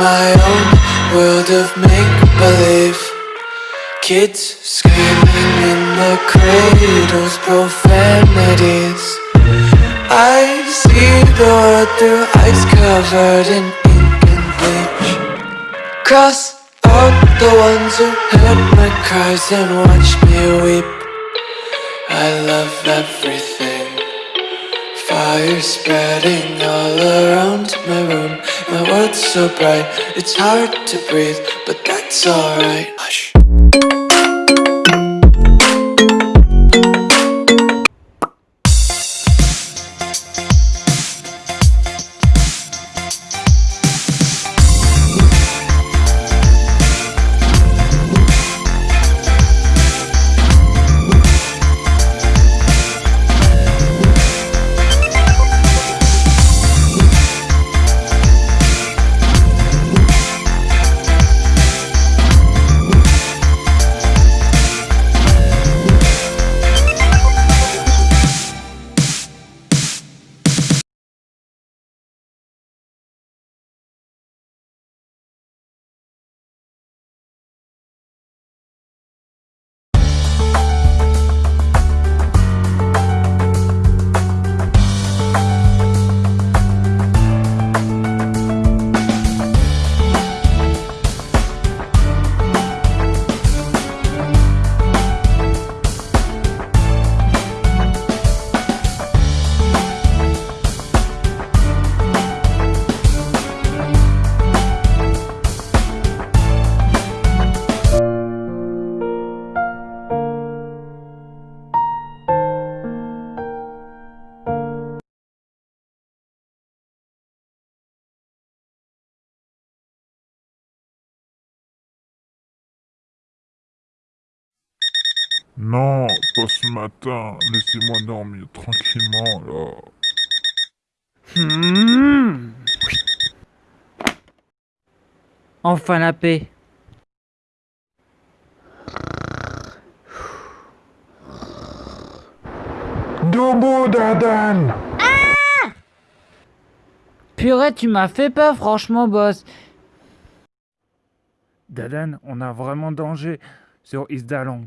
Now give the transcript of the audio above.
my own world of make-believe. Kids screaming in the cradles, profanities. I see the world through eyes covered in ink and bleach. Cross out the ones who heard my cries and watched me weep. I love everything Fire spreading all around my room. My world's so bright, it's hard to breathe But that's alright. Hush Non, pas ce matin. Laissez-moi dormir tranquillement, là. Hmm. Enfin la paix. Debout, Dadan Purée, tu m'as fait peur, franchement, boss. Dadan, on a vraiment danger sur Isdalong.